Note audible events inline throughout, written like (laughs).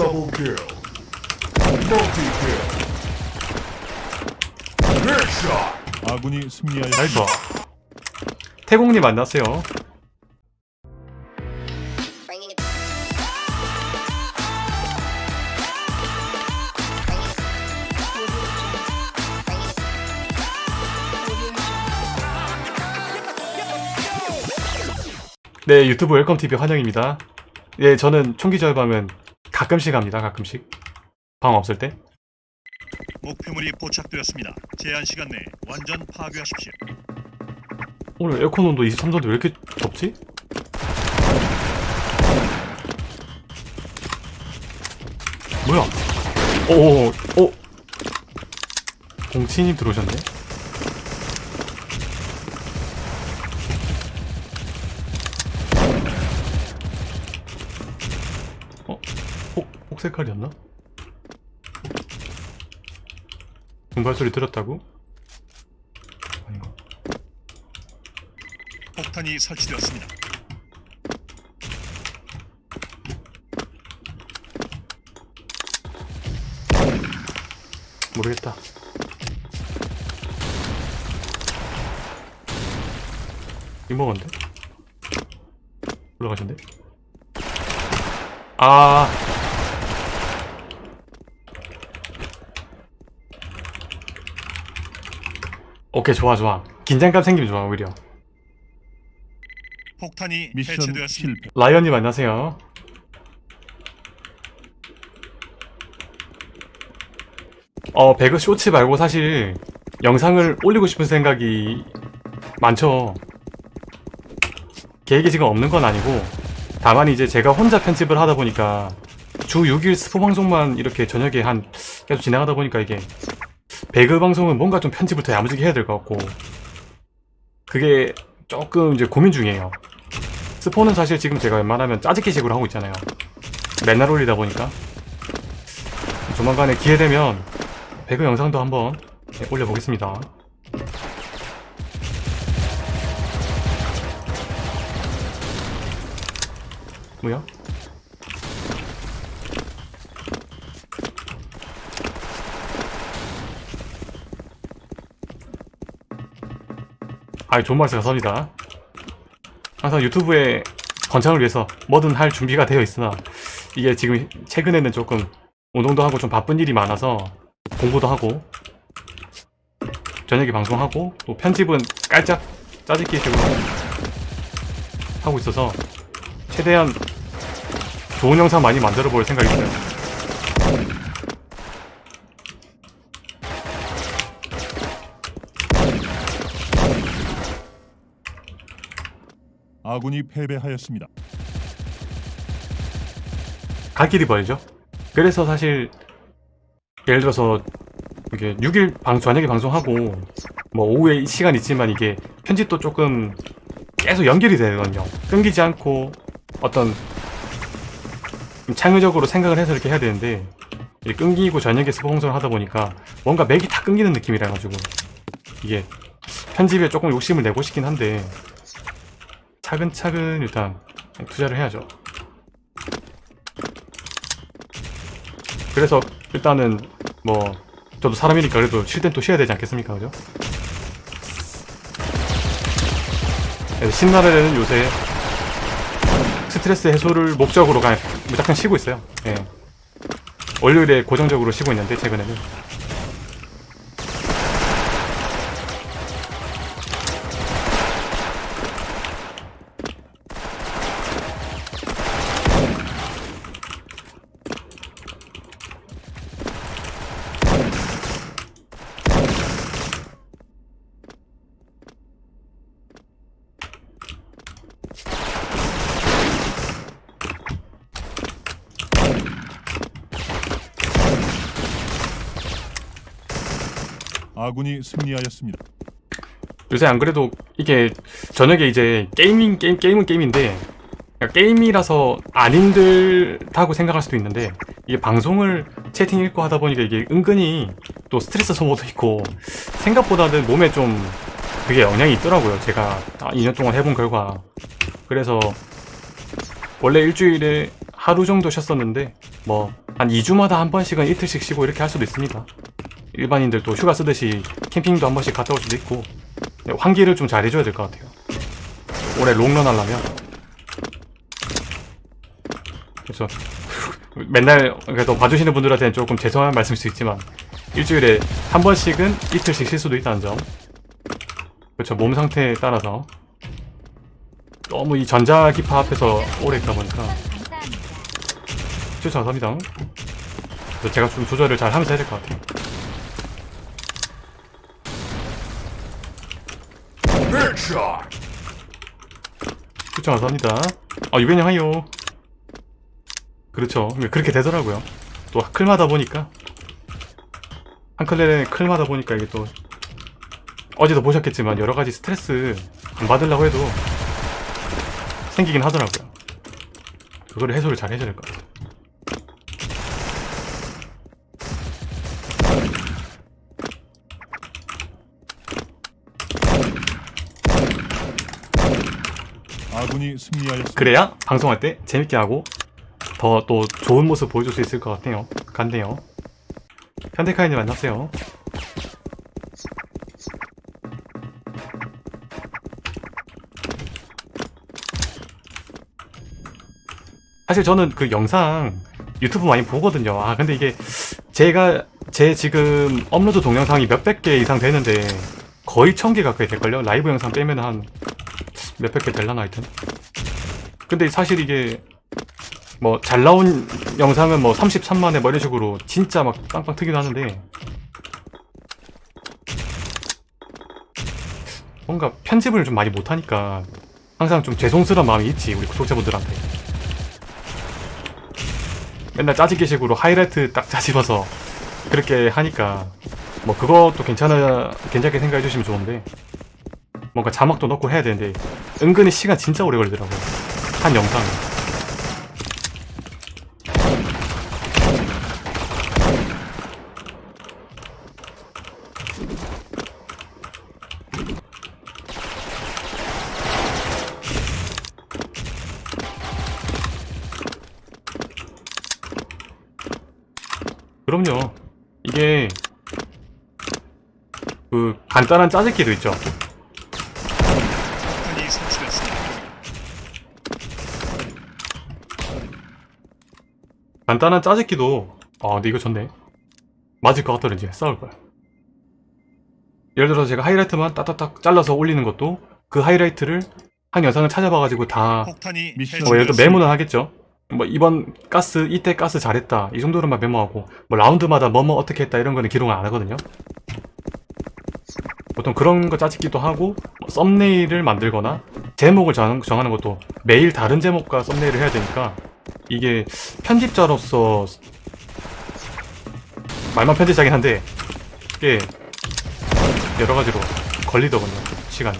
Double kill. Multi kill. Headshot. 아군이 승리하였습니다. 나이스 태공님 만났어요. 네 유튜브 웰컴TV 환영입니다 예 저는 총기 절방은 가끔씩 합니다 가끔씩 방 없을 때 목표물이 포착되었습니다. 제한 시간 내에 완전 파괴하십시오. 오늘 에어컨 온도 23도인데 왜 이렇게 덥지? 뭐야? 오오오 오. 공치님 들어오셨네? 어? 혹, 혹색깔이었나? 공발 소리 들었다고? 아닌가? 폭탄이 설치되었습니다. 모르겠다. 이먹었는데? 올라가신대? 아. 오케이 좋아 좋아 긴장감 생기면 좋아 오히려 폭탄이 미션. 실패. 라이언님 안녕하세요 어 배그 쇼츠 말고 사실 영상을 올리고 싶은 생각이 많죠 계획이 지금 없는 건 아니고 다만 이제 제가 혼자 편집을 하다 보니까 주 6일 스포 방송만 이렇게 저녁에 한 계속 진행하다 보니까 이게 배그 방송은 뭔가 좀 편집을 더 야무지게 해야 될 것 같고. 그게 조금 이제 고민 중이에요. 스포는 사실 지금 제가 웬만하면 짜집기 식으로 하고 있잖아요. 맨날 올리다 보니까. 조만간에 기회되면 배그 영상도 한번 네, 올려보겠습니다. 뭐야? 아이 좋은 말씀 감사합니다. 항상 유튜브에 번창을 위해서 뭐든 할 준비가 되어 있으나 이게 지금 최근에는 조금 운동도 하고 좀 바쁜 일이 많아서 공부도 하고 저녁에 방송하고 또 편집은 깔짝 짜집기 식으로 하고 있어서 최대한 좋은 영상 많이 만들어 볼 있어 아군이 패배하였습니다. 갈 길이 멀죠. 그래서 사실 예를 들어서 이게 6일 방 저녁에 방송하고 뭐 오후에 시간 있지만 이게 편집도 조금 계속 연결이 되거든요. 끊기지 않고 어떤 좀 창의적으로 생각을 해서 이렇게 해야 되는데 끊기고 저녁에 스포 방송을 하다 보니까 뭔가 맥이 다 끊기는 느낌이라 가지고 이게 편집에 조금 욕심을 내고 싶긴 한데 차근차근 일단 투자를 해야죠. 그래서 일단은 뭐 저도 사람이니까 그래도 쉴 땐 또 쉬어야 되지 않겠습니까 그죠? 신나래는 요새 스트레스 해소를 목적으로 그냥 무작정 쉬고 있어요 예. 월요일에 고정적으로 쉬고 있는데 최근에는 아군이 승리하였습니다. 요새 안 그래도 이게 저녁에 이제 게이밍 게임 게임은 게임인데 그러니까 게임이라서 안 힘들다고 생각할 수도 있는데 이게 방송을 채팅 읽고 하다 보니까 이게 은근히 또 스트레스 소모도 있고 생각보다는 몸에 좀 그게 영향이 있더라고요 제가 2년 동안 해본 결과 그래서 원래 일주일에 하루 정도 쉬었었는데 뭐 한 2주마다 한 번씩은 이틀씩 쉬고 이렇게 할 수도 있습니다. 일반인들도 휴가 쓰듯이 캠핑도 한 번씩 갔다 올 수도 있고 네, 환기를 좀 잘 해줘야 될 것 같아요. 올해 롱런 하려면. 그래서 (laughs) 맨날 그래도 봐주시는 분들한테는 조금 죄송한 말씀일 수 있지만 일주일에 한 번씩은 이틀씩 쉴 수도 있다는 점. 그렇죠. 몸 상태에 따라서. 너무 이 전자기파 앞에서 오래 있다 보니까. 추천 감사합니다. 그래서 제가 좀 조절을 잘 하면서 해야 될 것 같아요 Headshot. 추천 감사합니다. 아 유변형 하요. 그렇죠. 그렇게 되더라고요. 또 클마다 보니까. 한 클레의 클마다 보니까 이게 또 어제도 보셨겠지만 여러 가지 스트레스 안 받으려고 해도 생기긴 하더라고요. 그거를 해소를 잘 해줘야 될 것 같아요 아군이 승리하였습니다. 그래야 방송할 때 재밌게 하고 더 또 좋은 모습 보여줄 수 있을 것 같네요. 같네요. 현대카이님 만났어요. 사실 저는 그 영상 유튜브 많이 보거든요. 아 근데 이게 제가 제 지금 업로드 동영상이 몇백 개 이상 되는데 거의 천 개 가까이 될걸요? 라이브 영상 빼면 한 몇백 개 될라나 하여튼. 근데 사실 이게 뭐 잘 나온 영상은 뭐 33만에 뭐 이런 식으로 진짜 막 빵빵 트기도 하는데 뭔가 편집을 좀 많이 못하니까 항상 좀 죄송스러운 마음이 있지 우리 구독자분들한테. 맨날 짜집기식으로 하이라이트 딱 짜집어서 그렇게 하니까 뭐 그것도 괜찮아 괜찮게 생각해 주시면 좋은데 뭔가 자막도 넣고 해야 되는데 은근히 시간 진짜 오래 걸리더라고요. 한 영상에 그럼요. 이게 그 간단한 짜집기도 있죠 폭탄이 설치됐습니다. 간단한 짜집기도 아 근데 이거 좋네. 맞을 것 같더라 이제. 싸울 거야. 예를 들어서 제가 하이라이트만 따따딱 잘라서 올리는 것도 그 하이라이트를 한 영상을 찾아봐가지고 다 폭탄이 미션 뭐 예를 들어. 메모는 하겠죠? 뭐 이번 가스 이때 가스 잘했다. 이 정도로만 메모하고 뭐 라운드마다 뭐뭐 어떻게 했다 이런 거는 기록을 안 하거든요. 보통 그런 거 짜집기도 하고 뭐 썸네일을 만들거나 제목을 정하는 것도 매일 다른 제목과 썸네일을 해야 되니까 이게 편집자로서 말만 편집자긴 한데 꽤 여러 가지로 걸리더군요 시간이.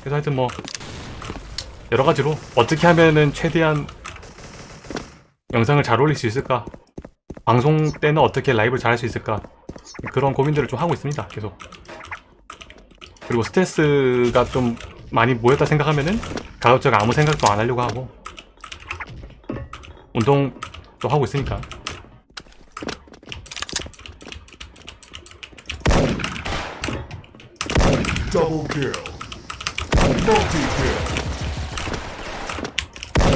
그래서 하여튼 뭐 여러 가지로 어떻게 하면은 최대한 영상을 잘 올릴 수 있을까? 방송 때는 어떻게 라이브를 잘 할 수 있을까? 그런 고민들을 좀 하고 있습니다 계속. 그리고 스트레스가 좀 많이 모였다 생각하면은 가급적 아무 생각도 안 하려고 하고 운동도 하고 있으니까 Double kill. Multi kill.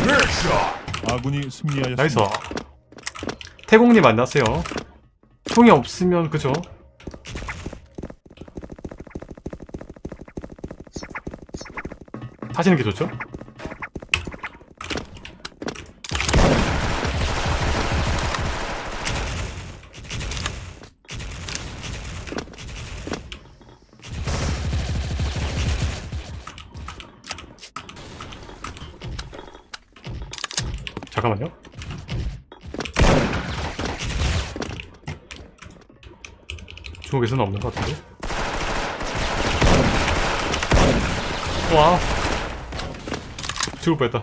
Headshot. 아군이 승리하였습니다. 나이스 태공님 만났어요 총이 없으면 그죠 사시는 게 좋죠? 잠깐만요. 중국에서는 없는 것 같은데? 와 죽을 뻔했다.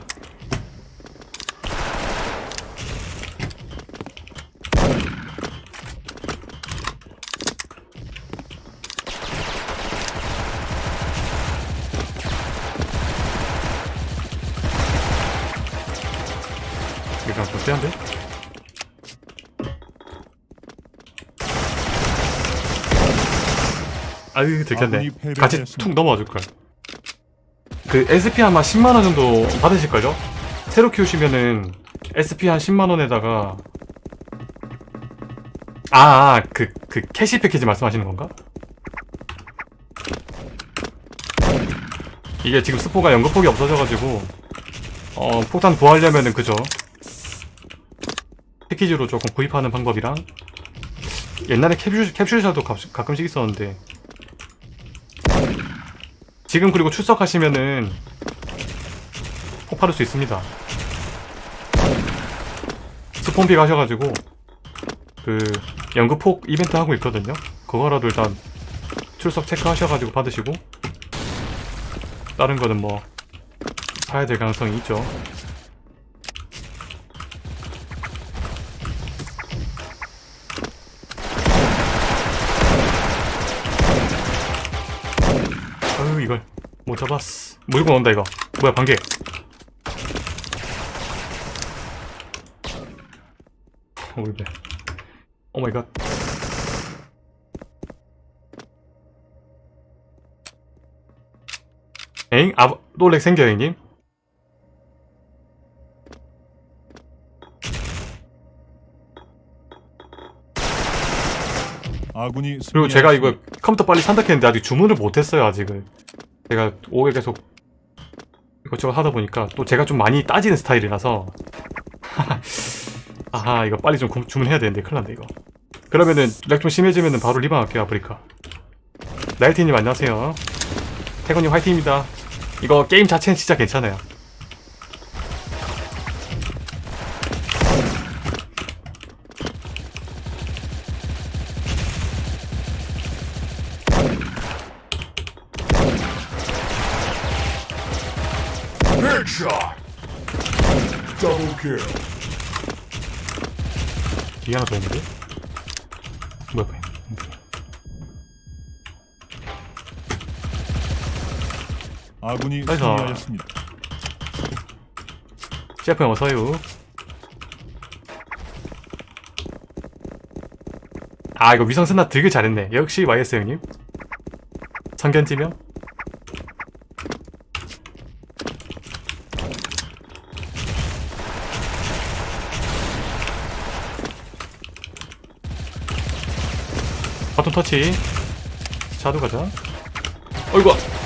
이거 좀 세한데? 아유 들켰네. 같이 툭 넘어와 줄걸 그 SP 아마 10만원 정도 받으실걸요? 새로 키우시면은 SP 한 10만원에다가 아, 그, 그, 캐시 패키지 말씀하시는 건가? 이게 지금 스포가 연급폭이 없어져가지고, 어, 폭탄 구하려면은 그죠. 패키지로 조금 구입하는 방법이랑, 옛날에 캡슐, 캡슐샷도 가, 가끔씩 있었는데, 지금 그리고 출석하시면은, 폭발할 수 있습니다. 스폰비 가셔가지고, 그 연극폭 이벤트 하고 있거든요. 그거라도 일단 출석 체크하셔가지고 받으시고 다른 거는 뭐 사야 될 가능성이 있죠. 못 잡았어. 물고 온다 이거. 뭐야 반개. 올베. oh my god. 엥? 아, 또 lag 생겨요, 형님? 아군이 그리고 제가 이거. 컴퓨터 빨리 산다 했는데 아직 주문을 못했어요, 아직은. 제가 오게 계속 이것저것 하다 보니까 또 제가 좀 많이 따지는 스타일이라서 (laughs) 아하, 이거 빨리 좀 구- 주문해야 되는데 큰일 났네, 이거. 그러면은 lag 좀 심해지면은 바로 리방할게요, 아프리카. 나이티님 안녕하세요. 태건님 화이팅입니다. 이거 게임 자체는 진짜 괜찮아요. 아군이 나이스. 승리하였습니다. 셰프 형 어서요. 아 이거 위성 스나 되게 잘했네. 역시 YS 형님. 성견지명. 바톤 터치. 자두 가자. 어이구.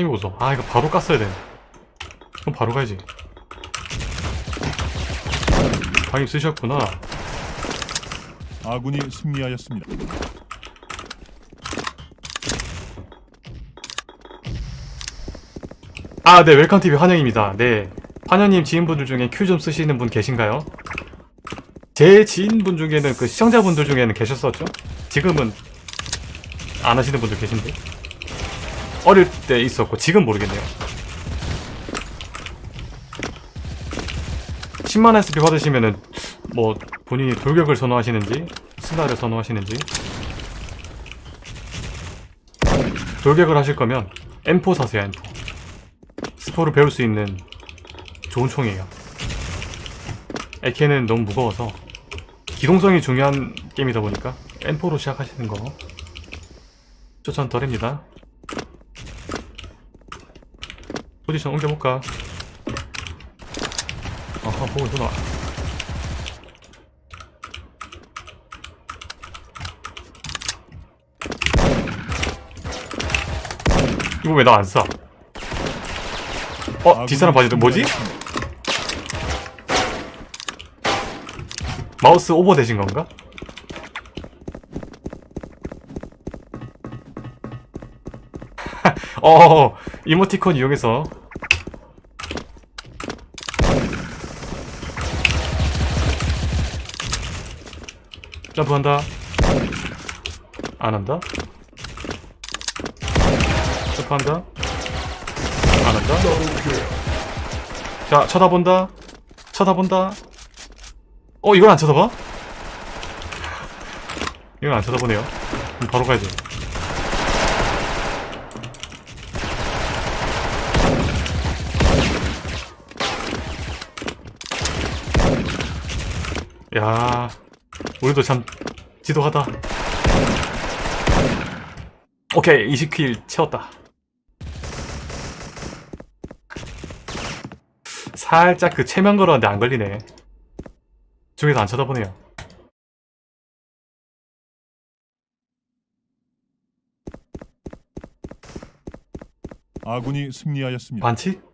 타이밍 보소. 아 이거 바로 깠어야 돼. 그럼 바로 가야지. 방임 쓰셨구나. 아군이 승리하였습니다. 아, 네, 웰컴 TV 환영입니다. 네, 환영님 지인분들 중에 큐 좀 쓰시는 분 계신가요? 제 지인분 중에는 그 시청자분들 중에는 계셨었죠? 지금은 안 하시는 분들 계신데 어릴 때 있었고 지금 모르겠네요. 10만 SP 받으시면은 뭐 본인이 돌격을 선호하시는지 스나를 선호하시는지 돌격을 하실 거면 M4 사세요 M4 스포를 배울 수 있는 좋은 총이에요. 에케는 너무 무거워서 기동성이 중요한 게임이다 보니까 N4로 시작하시는 거 추천 드립니다. 포지션 옮겨볼까? 어허 보고 있구나. 이거 왜 나 안 쏴? 어? 뒷사람 바지도 뭐지? 마우스 오버 되신 건가? (laughs) 어 이모티콘 이용해서 점프한다. 안한다? 점프한다? 안한다? 자 쳐다본다. 쳐다본다. 어 이걸 안 쳐다봐? 이건 안 쳐다보네요. 바로 가야죠 야. 오늘도 참 지독하다 오케이 20킬 채웠다 살짝 그 체면 걸었는데 안 걸리네 중에서 안 쳐다보네요 아군이 승리하였습니다. 반칙?